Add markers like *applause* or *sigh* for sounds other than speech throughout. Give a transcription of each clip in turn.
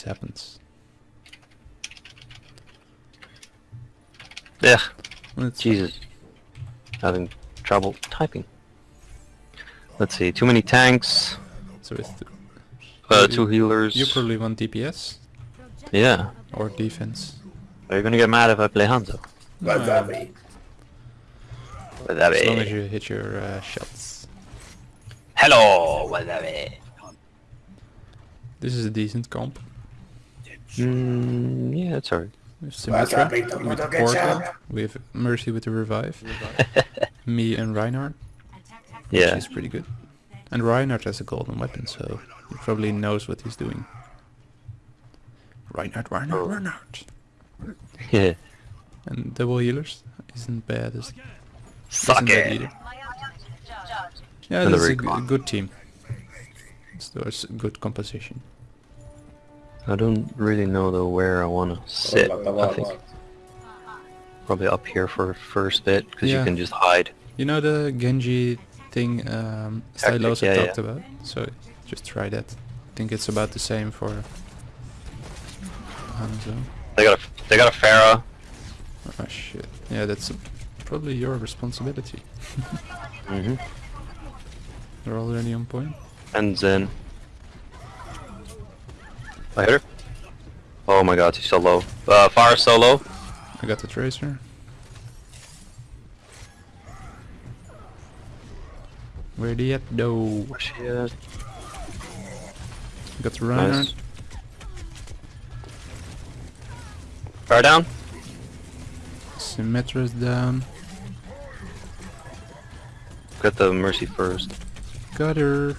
always happens. Yeah, Let's Jesus. Having trouble typing. Let's see, too many tanks, So it's the, uh, You- two healers. you probably want DPS Yeah. or defense. Are you gonna get mad if I play Hanzo? Wasabi. With that As long as you hit your uh, shots. Hello, with This is a decent comp. Mm, yeah, it's alright. We have Symmetra Wasabi, tomato with the. Portal. We have Mercy with the revive. *laughs* Me and Reinhardt. Yeah. She's pretty good. And Reinhardt has a golden weapon, so he probably knows what he's doing. Reinhardt, Reinhardt, Oh. Reinhardt. Yeah. And double healers isn't bad. Is, Suck isn't bad it. either. Yeah, And the that's a, g- recon. good team. It's there's a good composition. I don't really know though where I wanna sit. I think probably up here for first bit because Yeah. you can just hide. You know the Genji thing um, Tactic, Stylosa yeah, talked yeah. about? So just try that. I think it's about the same for Hanzo. They got a they got a Pharah. Oh shit. Yeah, that's probably your responsibility. *laughs* hmm They're already on point. And Zen. I hit her. Oh my god, she's so low. Uh, fire so low. I got the tracer. Where the at though? Where's she at? Got the Reinhardt. Nice. Fire down. Symmetra's down. Got the Mercy first. Got her.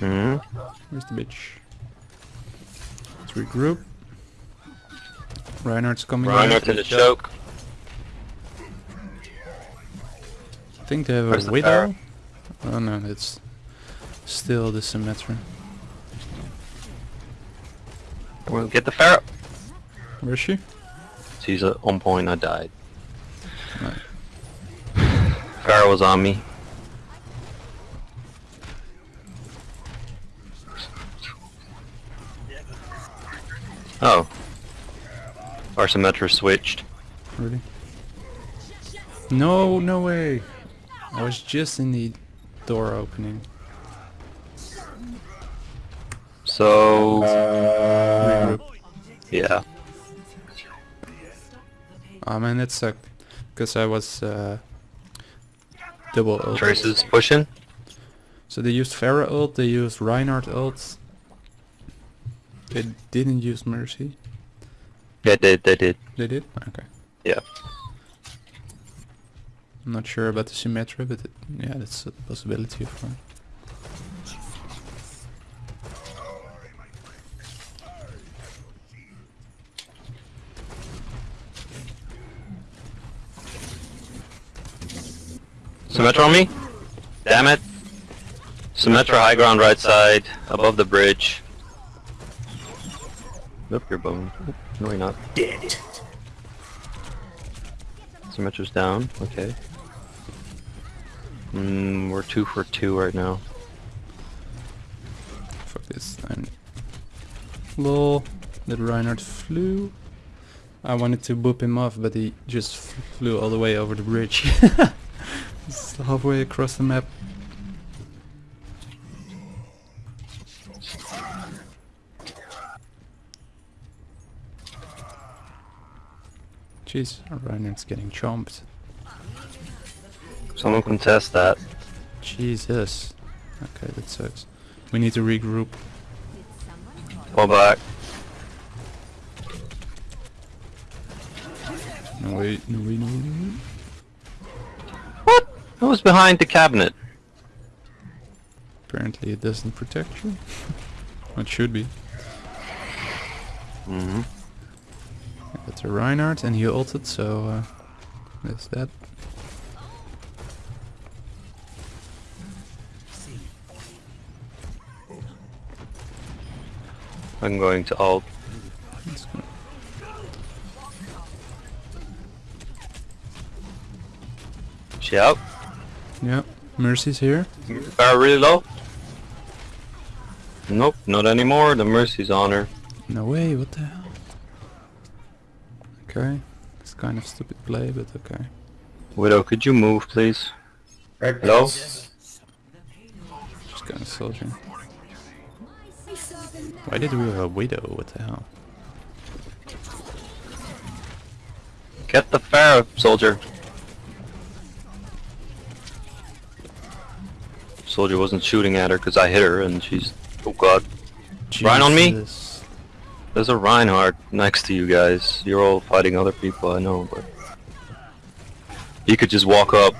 Hmm Where's the bitch? Let's regroup. Reinhardt's coming Reinhardt in. to the choke. I think they have Where's a the widow. Oh no, it's still the Symmetra. We'll get the Pharah. Where is she? She's on point. I died. No. Pharah was on me. Oh. Our Symmetra switched. Really? No, no way. I was just in the door opening. So Uh, yeah. Oh man, that sucked. Because I was uh, double ult. Traces pushing. So they used Pharah ult, they used Reinhardt ult. They didn't use Mercy. Yeah, they they did. They did? Okay. Yeah. I'm not sure about the Symmetra, but it, yeah, that's a possibility of one. Symmetra on me? Damn it. Symmetra high ground right side, above the bridge. Nope, you're bone. No, you're not. dead. Symmetra's down, okay. Mm, we're two for two right now. Fuck this. I'm... Lol. That Reinhardt flew. I wanted to boop him off, but he just flew all the way over the bridge. *laughs* It's halfway across the map. Jeez, getting chomped. Someone contest that. Jesus. Okay, that sucks. We need to regroup. Pull back. No way, no way, no way, no. What? Who was behind the cabinet? Apparently it doesn't protect you. *laughs* It should be. Mm-hmm. That's a Reinhardt and he ulted, so uh, that's that. I'm going to ult. She out? Yeah, Mercy's here. Barrel really low? Nope, not anymore. The Mercy's on her. No way, what the hell? Okay. It's kind of stupid play, but okay. Widow, could you move, please? Right, Hello? Just kind of soldier. Why did we have a widow? What the hell? Get the Pharah, soldier. Soldier wasn't shooting at her because I hit her and she's... Oh god. Rein on me? There's a Reinhardt next to you guys. You're all fighting other people, I know, but... He could just walk up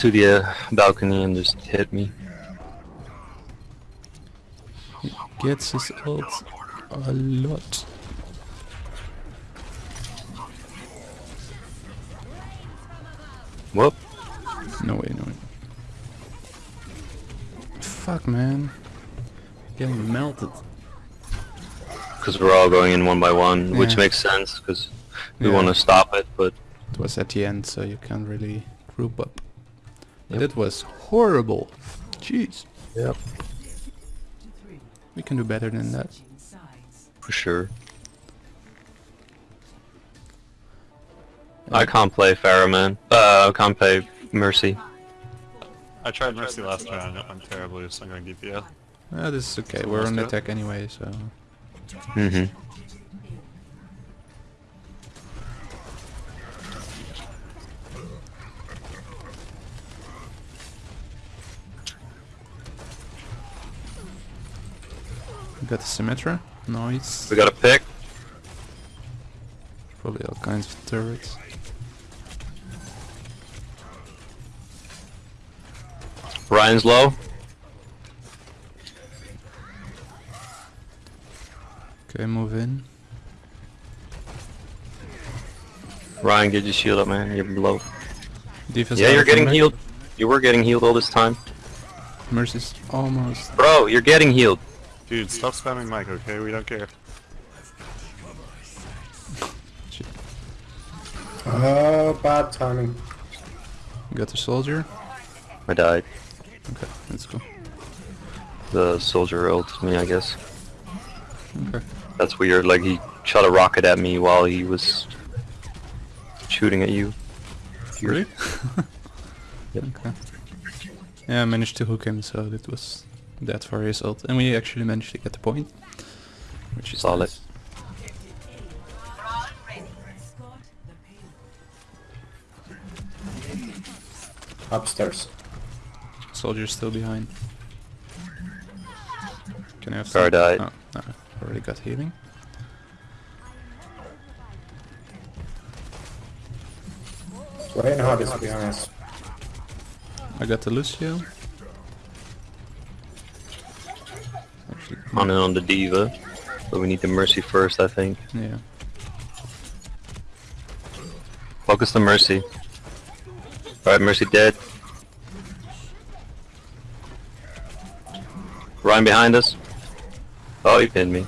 to the uh, balcony and just hit me. Gets his ult a lot. Whoop. No way, no way. Fuck, man. Getting melted. Because we're all going in one by one, which makes sense, because we Yeah. want to stop it, but... It was at the end, so you can't really group up. But Yep. it was horrible. Jeez. Yep. We can do better than that. For sure. I can't play Pharah, man. Uh, I can't play Mercy. I tried Mercy last round, it went terribly, so I'm going DPS. Ah, this is okay. We're on Almost attack anyway, so... Mm-hmm. Got the Symmetra. Nice. We got a pick. Probably all kinds of turrets. Rein's low. Okay, move in. Rein, get your shield up, man. You're low. Defense Yeah, you're getting combat. healed. You were getting healed all this time. Mercy's almost. Bro, you're getting healed. Dude, stop spamming mic, okay? We don't care. Shit. Oh, bad timing. We got the soldier. I died. Okay, let's go. The soldier ulted me, I guess. Okay. That's weird. Like, he shot a rocket at me while he was shooting at you. Really? *laughs* Yep. Okay. Yeah, I managed to hook him, so that was that for his ult. And we actually managed to get the point. Which is Solid. nice. Upstairs. Soldier's still behind. Can I have Pharah some? died. Oh, no, already got healing. Reinhardt is behind us. I got the Lucio. Actually, On and on the D.Va. But we need the Mercy first, I think. yeah. Focus the Mercy. Alright, Mercy dead. Rein behind us. Oh, he pinned me.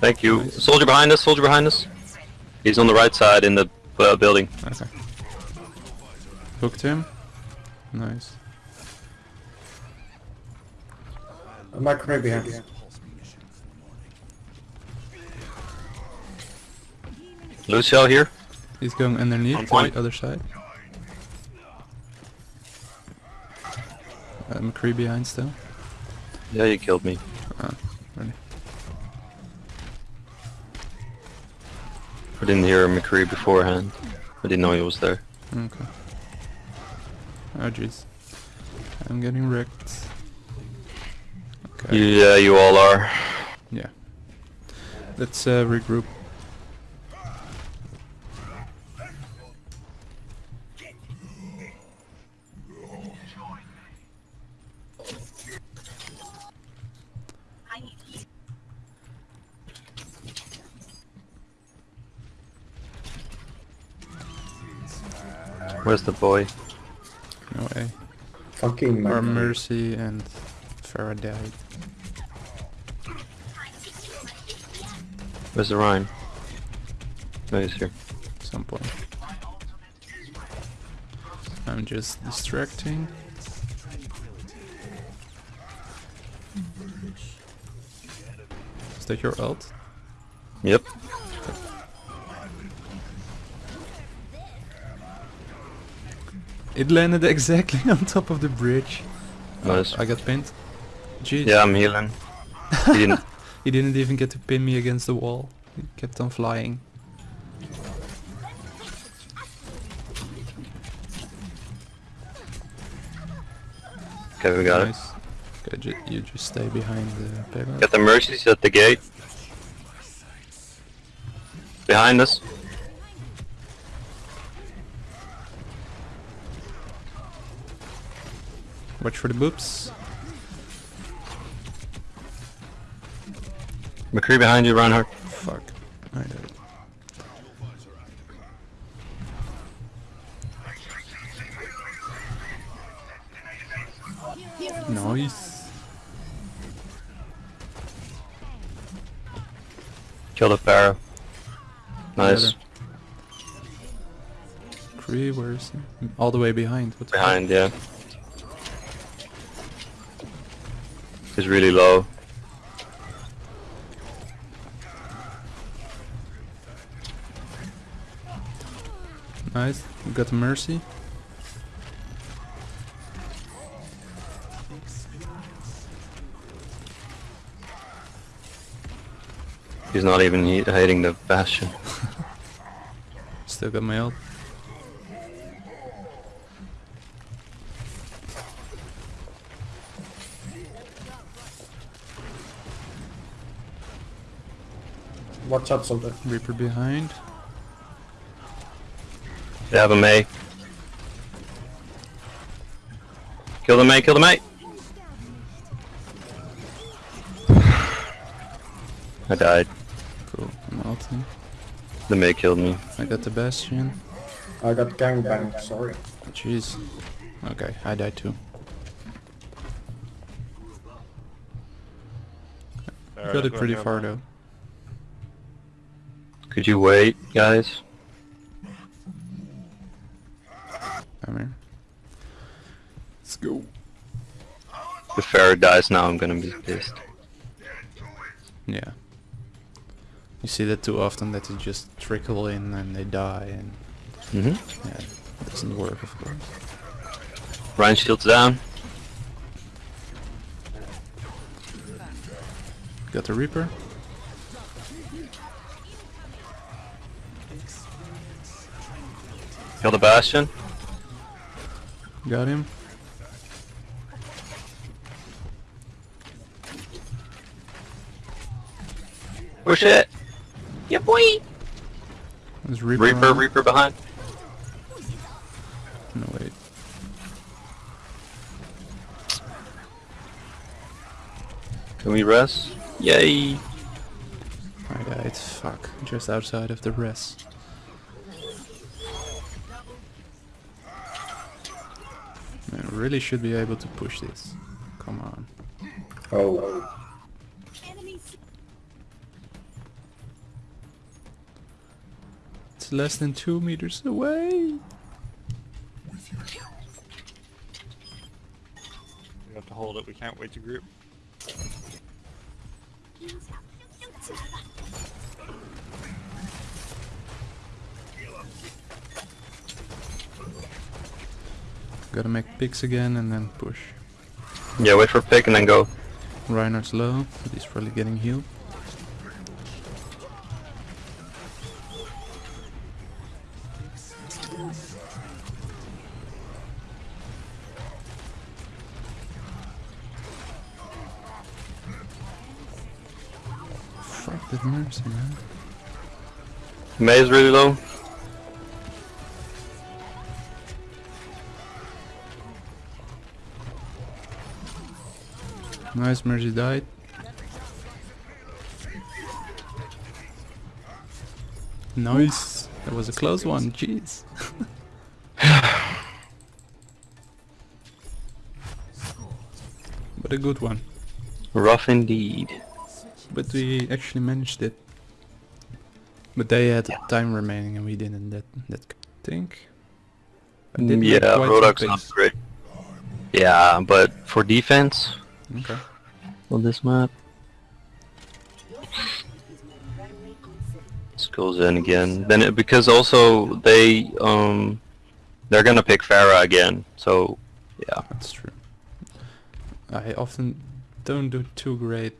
Thank you. Nice. Soldier behind us, soldier behind us. He's on the right side in the uh, building. Okay. Hooked him. Nice. Uh, McCree behind us. Lucio here. He's going underneath On to the other side. Uh, McCree behind still. Yeah, you killed me. Ah, really. I didn't hear McCree beforehand. I didn't know he was there. Okay. Oh jeez. I'm getting wrecked. Okay. Yeah, you all are. Yeah. Let's uh, regroup. Where's the boy? No way. Fucking Our Mercy and Faraday. Where's the Rein? No, he's here. At some point. I'm just distracting. Is that your ult? Yep. It landed *laughs* exactly on top of the bridge. Oh, I got pinned. Jeez. Yeah, I'm healing. He didn't. *laughs* He didn't even get to pin me against the wall. He kept on flying. Okay, we got it. Okay, ju you just stay behind the payload. Got the mercies at the gate. Behind us. Watch for the boops. McCree behind you, Reinhardt. Fuck. I did it. Nice. Kill the Pharah. Nice. Cree, where is he? All the way behind. What the fuck? Behind, yeah. Really low. Nice. We got mercy. He's not even hitting the bastion. *laughs* Still got my ult. Watch out, soldier. Reaper behind. They have a Mei. Kill the Mei, kill the Mei! *sighs* I died. Cool. I'm ulting. The Mei killed me. I got the Bastion. I got gangbanged, sorry. Jeez. Okay, I died too. Alright, got it pretty far man. though. Could you wait, guys? Come here. Let's go. If Pharah dies now, I'm gonna be pissed. Yeah. You see that too often that they just trickle in and they die and Mm-hmm. yeah, it doesn't work of course. Rein shields down. Got the Reaper. Kill the Bastion. Got him. Oh, Push it! Yeah, boy! There's Reaper. Reaper, on. Reaper behind. No wait. Can we rest? Yay! I died. Fuck. Just outside of the rest. Man, really should be able to push this. Come on. Oh. It's less than two meters away. We have to hold it, we can't wait to group. Gotta make picks again and then push. Yeah, wait for pick and then go. Reinhardt's low, but he's probably getting healed. Fuck that mercy, man. Mei is really low. Nice, Mercy died. Nice. That was a close one, jeez. *laughs* but a good one. Rough indeed. But we actually managed it. But they had time remaining and we didn't. That that did make mm, yeah, Rodok's not great. Yeah, but for defense Okay. on this map, this goes in again. Then it, because also they um they're gonna pick Pharah again, so yeah. That's true. I often don't do too great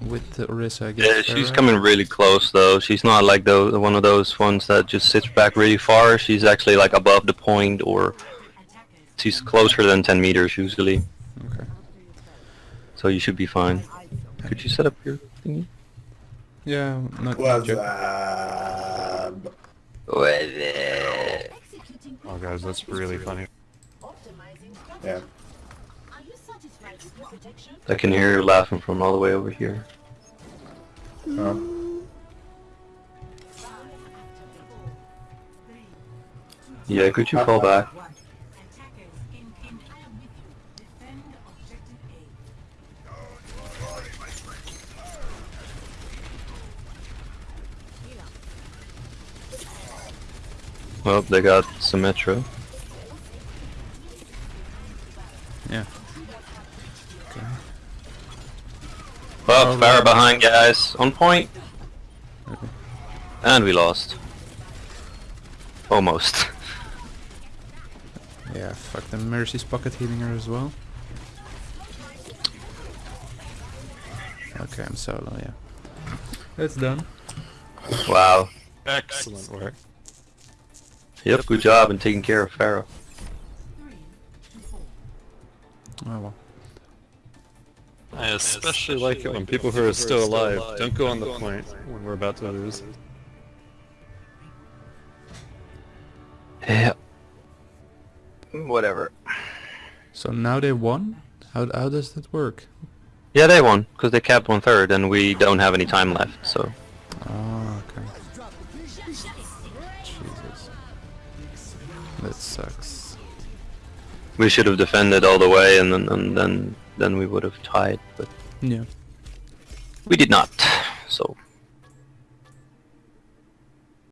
with the Orisa against Yeah, she's Pharah. coming really close though. She's not like the one of those ones that just sits back really far. She's actually like above the point, or she's closer than 10 meters usually. Okay. So you should be fine. Could you set up your thingy? Yeah, not What's joke. up? Oh guys, that's really funny. Yeah. I can hear you laughing from all the way over here. Oh. Yeah, could you fall back? Well, they got Symmetra. Yeah. Okay. Oh, Oh, far right. behind, guys. On point. Okay. And we lost. Almost. *laughs* Yeah, fuck the Mercy's pocket healing her as well. Okay, I'm solo, yeah. It's done. wow. Excellent work. Yep, good job in taking care of Pharah. Oh well. I especially like it when people who are still alive don't go on the point when we're about to lose. Yeah. Whatever. So now they won? How, how does that work? Yeah, they won, because they capped one third and we don't have any time left, so... Oh, okay. That sucks. We should have defended all the way and then, and then, then we would have tied, but Yeah. we did not, so...